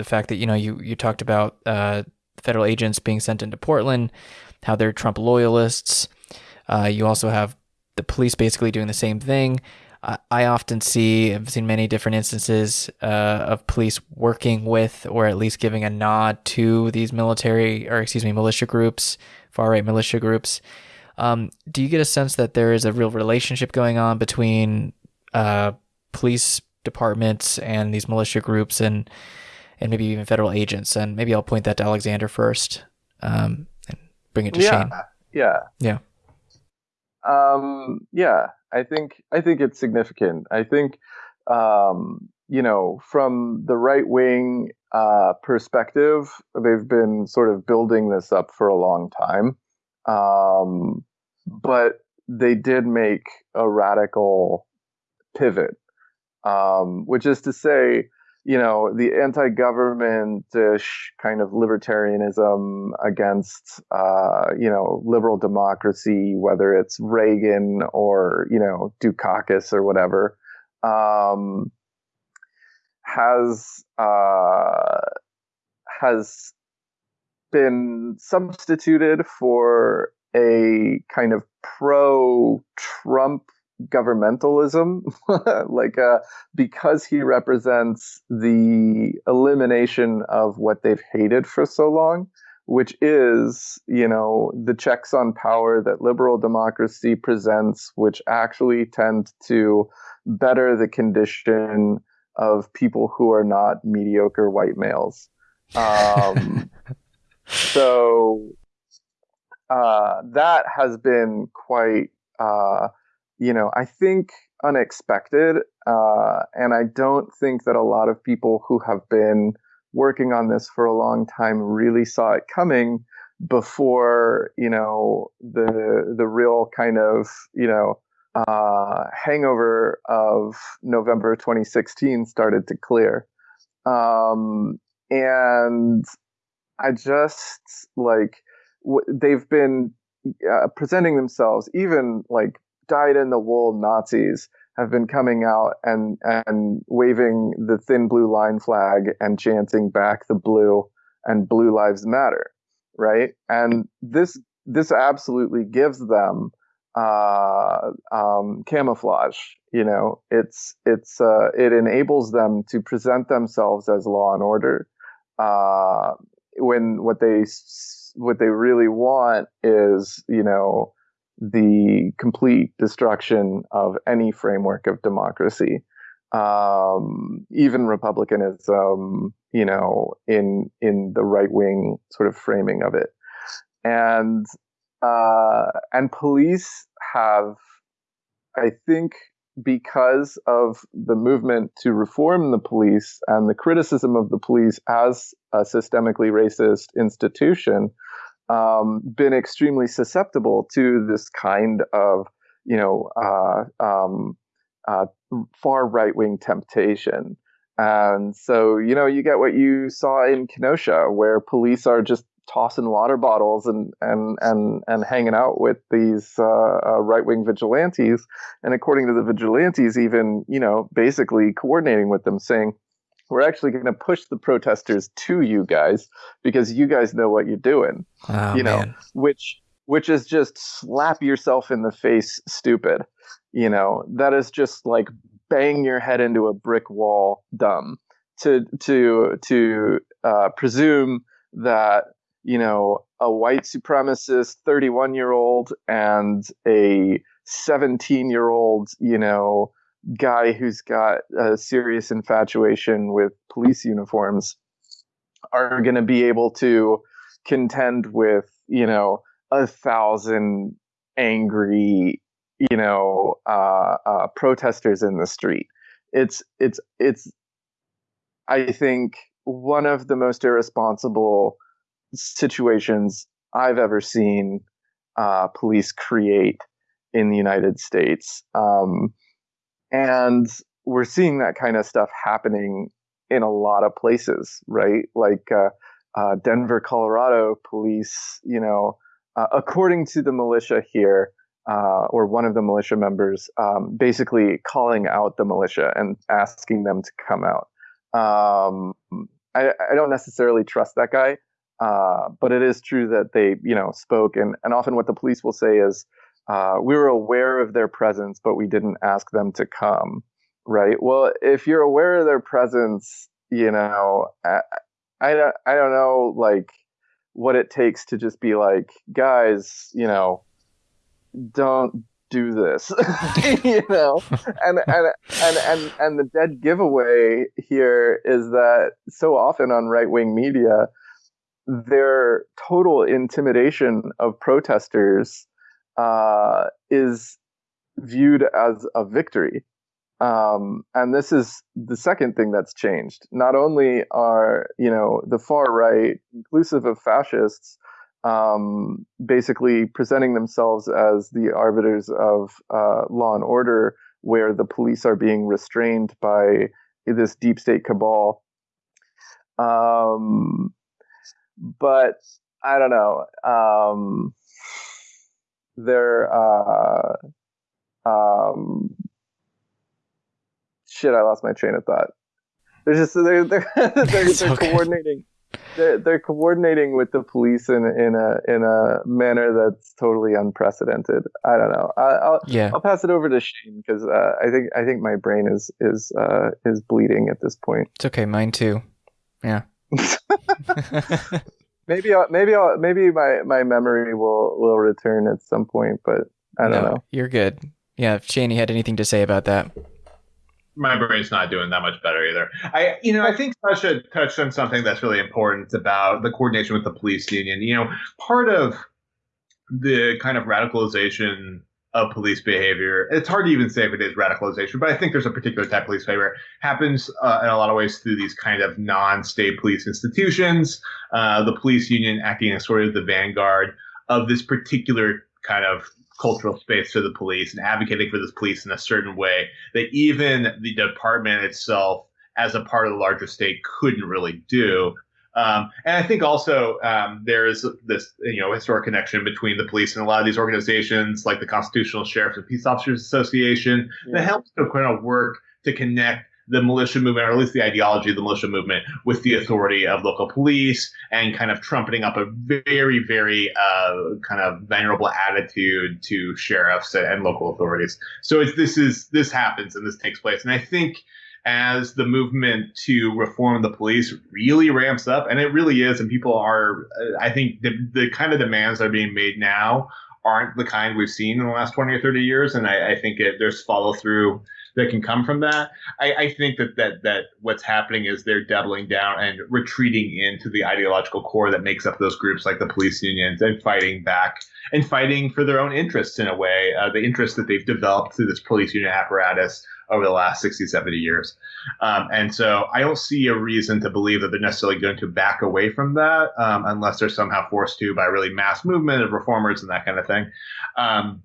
the fact that you know you you talked about uh, federal agents being sent into Portland, how they're Trump loyalists. Uh, you also have the police basically doing the same thing. I often see, I've seen many different instances uh, of police working with, or at least giving a nod to these military, or excuse me, militia groups, far right militia groups. Um, do you get a sense that there is a real relationship going on between uh, police departments and these militia groups, and and maybe even federal agents? And maybe I'll point that to Alexander first, um, and bring it to yeah, Shane. Yeah. Yeah. Um, yeah. I think I think it's significant. I think um, you know from the right wing uh, perspective, they've been sort of building this up for a long time, um, but they did make a radical pivot, um, which is to say, you know, the anti-government-ish kind of libertarianism against, uh, you know, liberal democracy, whether it's Reagan or you know Dukakis or whatever, um, has uh, has been substituted for a kind of pro-Trump governmentalism like uh, because he represents the elimination of what they've hated for so long which is you know the checks on power that liberal democracy presents which actually tend to better the condition of people who are not mediocre white males. Um, so uh, that has been quite uh, you know, I think unexpected. Uh, and I don't think that a lot of people who have been working on this for a long time really saw it coming before, you know, the the real kind of, you know, uh, hangover of November 2016 started to clear. Um, and I just like w- they've been uh, presenting themselves even like dyed in the wool Nazis have been coming out and and waving the thin blue line flag and chanting back the blue and blue lives matter right? And this this absolutely gives them uh, um, camouflage you know? It's it's uh, it enables them to present themselves as law and order uh, when what they what they really want is you know the complete destruction of any framework of democracy, um, even republicanism, you know, in in the right wing sort of framing of it, and uh, and police have, I think, because of the movement to reform the police and the criticism of the police as a systemically racist institution, um, been extremely susceptible to this kind of, you know, uh, um, uh, far right wing temptation. And so, you know, you get what you saw in Kenosha, where police are just tossing water bottles and and and and hanging out with these uh, uh, right wing vigilantes, and according to the vigilantes, even you know, basically coordinating with them, saying, we're actually going to push the protesters to you guys because you guys know what you're doing. Oh, you know, man. which which is just slap yourself in the face, stupid. You know, that is just like bang your head into a brick wall, dumb. To to to uh, presume that you know a white supremacist 31 year old and a 17 year old you know guy who's got a serious infatuation with police uniforms are going to be able to contend with you know a thousand angry you know uh, uh, protesters in the street. It's it's it's i think one of the most irresponsible situations i've ever seen uh, police create in the united states. Um, and we're seeing that kind of stuff happening in a lot of places, right? Like uh, uh, Denver, Colorado police, you know, uh, according to the militia here, uh, or one of the militia members, um, basically calling out the militia and asking them to come out. Um, I, I don't necessarily trust that guy. Uh, but it is true that they, you know, spoke, and and often what the police will say is, uh, we were aware of their presence, but we didn't ask them to come. Right. Well, if you're aware of their presence, you know, I, I don't, I don't know, like what it takes to just be like, guys, you know, don't do this you know and, and and and and the dead giveaway here is that so often on right-wing media their total intimidation of protesters uh, is viewed as a victory um, and this is the second thing that's changed not only are you know the far right inclusive of fascists um, basically presenting themselves as the arbiters of uh, law and order, where the police are being restrained by this deep state cabal. Um, but I don't know. They're uh, um, shit. I lost my train of thought. They're just they're they're they're, they're okay. coordinating they're, they're coordinating with the police in in a in a manner that's totally unprecedented. I don't know. I, will yeah. I'll pass it over to Shane because uh, I think I think my brain is is uh, is bleeding at this point. It's okay, mine too. Yeah. maybe I'll, maybe I'll, maybe my my memory will will return at some point, but I don't no, know. You're good. Yeah, if Shane, you had anything to say about that? my brain's not doing that much better either. I, you know, I think Sasha touched on something that's really important about the coordination with the police union. You know, part of the kind of radicalization of police behavior, it's hard to even say if it is radicalization, but I think there's a particular type of police behavior happens uh, in a lot of ways through these kind of non-state police institutions. Uh, the police union acting as sort of the vanguard of this particular kind of cultural space for the police and advocating for this police in a certain way that even the department itself, as a part of the larger state, couldn't really do. Um, and I think also um, there is this you know historic connection between the police and a lot of these organizations, like the Constitutional Sheriffs and Peace Officers Association, yeah. that helps to kind of work to connect the militia movement, or at least the ideology of the militia movement, with the authority of local police and kind of trumpeting up a very, very uh, kind of venerable attitude to sheriffs and local authorities. So this is this happens and this takes place, and I think as the movement to reform the police really ramps up, and it really is, and people are, I think the, the kind of demands that are being made now aren't the kind we've seen in the last 20 or 30 years. And I, I think it, there's follow through that can come from that. I, I think that, that that what's happening is they're doubling down and retreating into the ideological core that makes up those groups like the police unions and fighting back and fighting for their own interests in a way, uh, the interests that they've developed through this police union apparatus over the last 60, 70 years. Um, and so I don't see a reason to believe that they're necessarily going to back away from that um, unless they're somehow forced to by really mass movement of reformers and that kind of thing. Um,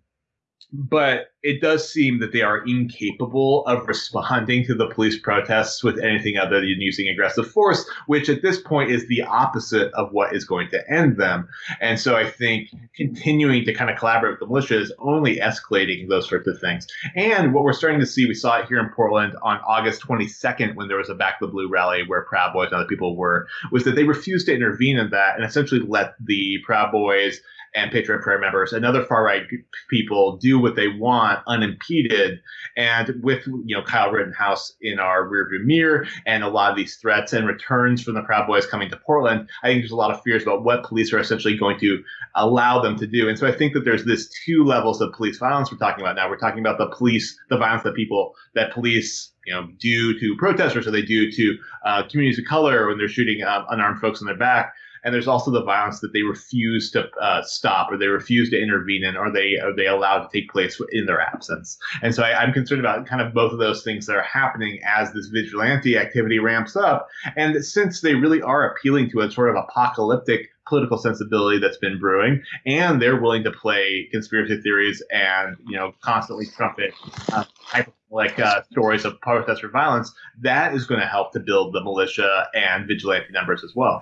but it does seem that they are incapable of responding to the police protests with anything other than using aggressive force, which at this point is the opposite of what is going to end them. And so I think continuing to kind of collaborate with the militia is only escalating those sorts of things. And what we're starting to see, we saw it here in Portland on August 22nd when there was a Back the Blue rally where Proud Boys and other people were, was that they refused to intervene in that and essentially let the Proud Boys and Patriot Prayer members and other far right people do what they want unimpeded. And with you know Kyle Rittenhouse in our rearview mirror and a lot of these threats and returns from the Proud Boys coming to Portland, I think there's a lot of fears about what police are essentially going to allow them to do. And so I think that there's this two levels of police violence we're talking about now. We're talking about the police, the violence that people that police you know, do to protesters or they do to uh, communities of color when they're shooting uh, unarmed folks in their back and there's also the violence that they refuse to uh, stop or they refuse to intervene in or they are they allowed to take place in their absence and so I, am concerned about kind of both of those things that are happening as this vigilante activity ramps up and since they really are appealing to a sort of apocalyptic political sensibility that's been brewing, and they're willing to play conspiracy theories and you know constantly trumpet uh, like uh, stories of protester violence. That is going to help to build the militia and vigilante numbers as well.